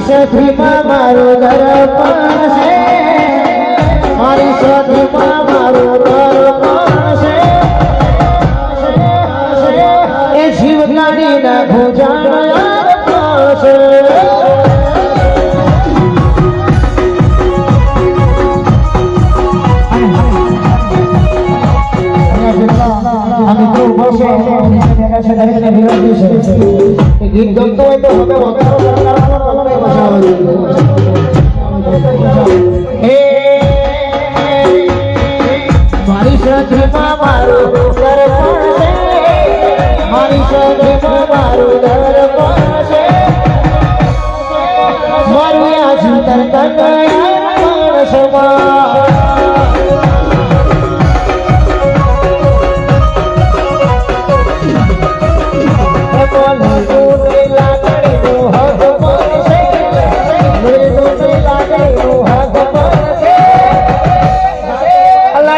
સખીમાં મારું દર્પણ છે. મારી સખીમાં મારો દર્પણ છે. એ જીવ ના નાખું મારું દર્પણ છે મારું આ જીવન તનયા સમા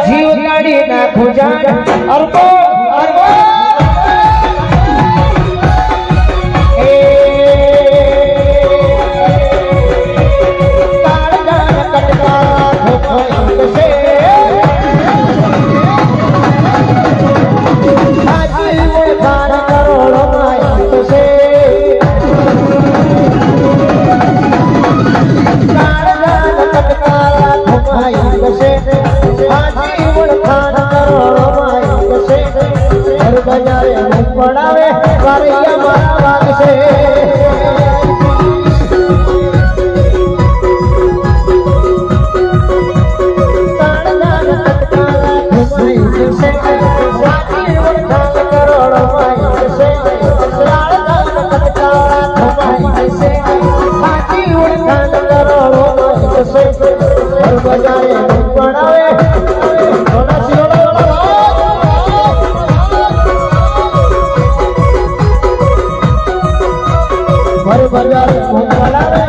જીવ કાઢી નાખું જાણ અર્પો અર્પો હર બજારે મુખ પડાવે વારૈયા મારા વાગશે. barbaridades contra la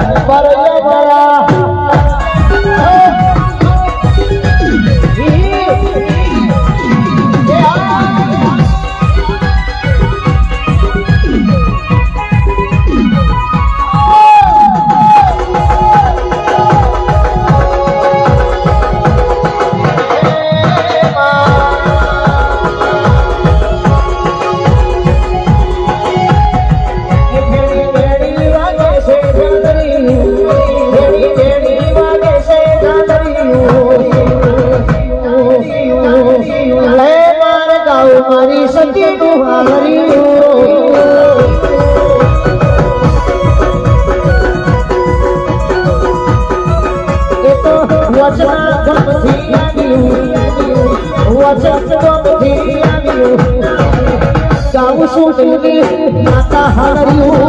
તુને માતા હાર્યું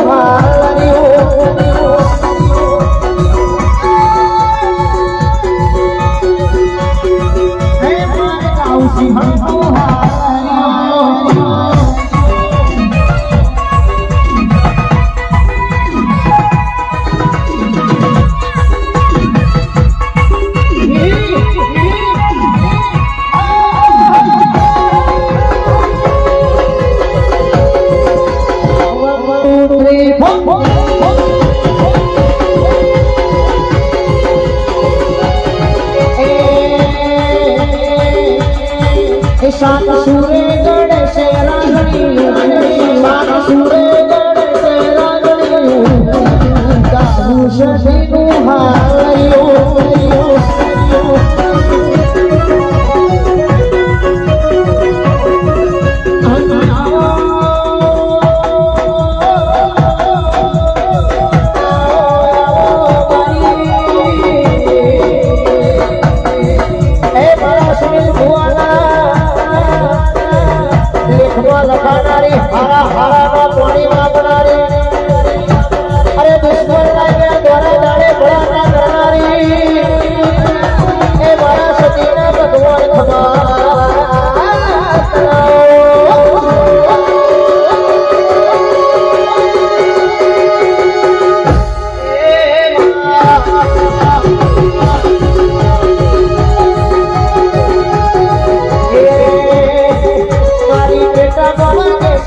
就是。这是。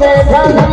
Thank you.